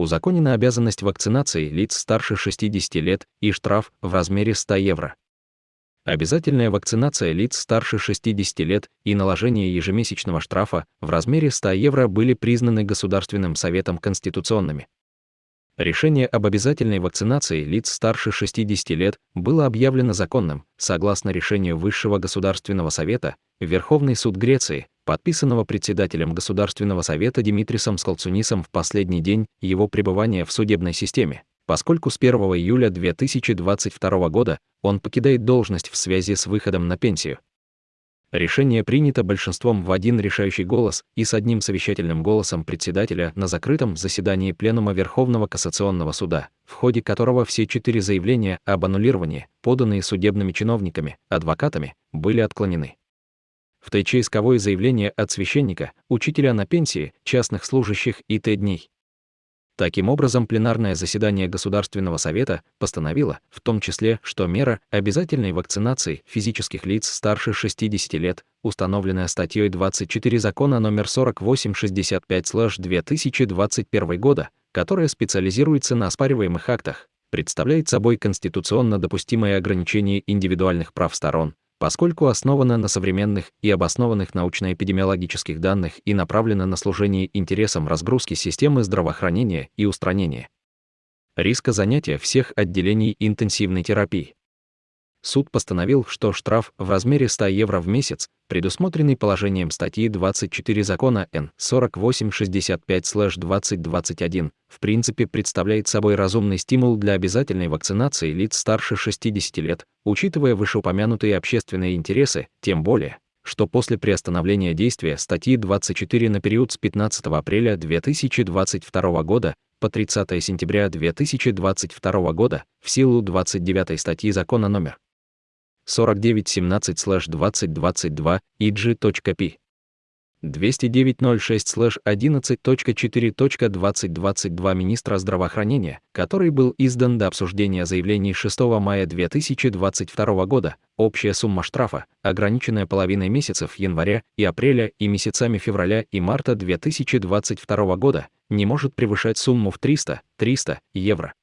узаконена обязанность вакцинации лиц старше 60 лет и штраф в размере 100 евро. Обязательная вакцинация лиц старше 60 лет и наложение ежемесячного штрафа в размере 100 евро были признаны Государственным Советом конституционными. Решение об обязательной вакцинации лиц старше 60 лет было объявлено законным, согласно решению Высшего Государственного Совета, Верховный суд Греции, подписанного председателем Государственного Совета Димитрисом Скалцунисом в последний день его пребывания в судебной системе, поскольку с 1 июля 2022 года он покидает должность в связи с выходом на пенсию. Решение принято большинством в один решающий голос и с одним совещательным голосом председателя на закрытом заседании Пленума Верховного кассационного суда, в ходе которого все четыре заявления об аннулировании, поданные судебными чиновниками, адвокатами, были отклонены. В ТЧ исковое заявление от священника, учителя на пенсии, частных служащих и Т-дней. Таким образом, пленарное заседание Государственного совета постановило, в том числе, что мера обязательной вакцинации физических лиц старше 60 лет, установленная статьей 24 закона номер 4865-2021 года, которая специализируется на оспариваемых актах, представляет собой конституционно допустимое ограничение индивидуальных прав сторон, поскольку основана на современных и обоснованных научно-эпидемиологических данных и направлена на служение интересам разгрузки системы здравоохранения и устранения риска занятия всех отделений интенсивной терапии. Суд постановил, что штраф в размере 100 евро в месяц, предусмотренный положением статьи 24 закона Н 4865-2021, в принципе представляет собой разумный стимул для обязательной вакцинации лиц старше 60 лет, учитывая вышеупомянутые общественные интересы, тем более, что после приостановления действия статьи 24 на период с 15 апреля 2022 года по 30 сентября 2022 года в силу 29 статьи закона номер 4917-2022 ig.p. 209.06-11.4.2022 министра здравоохранения, который был издан до обсуждения заявлений 6 мая 2022 года, общая сумма штрафа, ограниченная половиной месяцев января и апреля и месяцами февраля и марта 2022 года, не может превышать сумму в 300-300 евро.